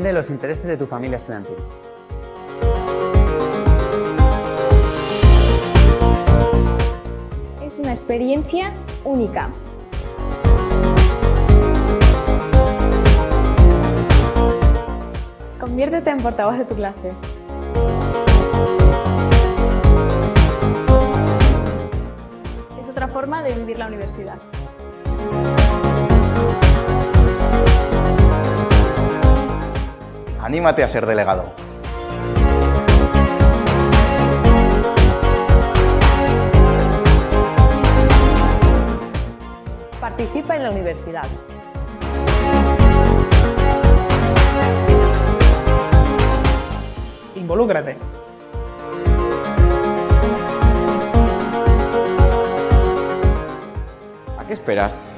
los intereses de tu familia estudiantil. Es una experiencia única. Conviértete en portavoz de tu clase. Es otra forma de vivir la universidad. Anímate a ser delegado. Participa en la universidad. Involúcrate. ¿A qué esperas?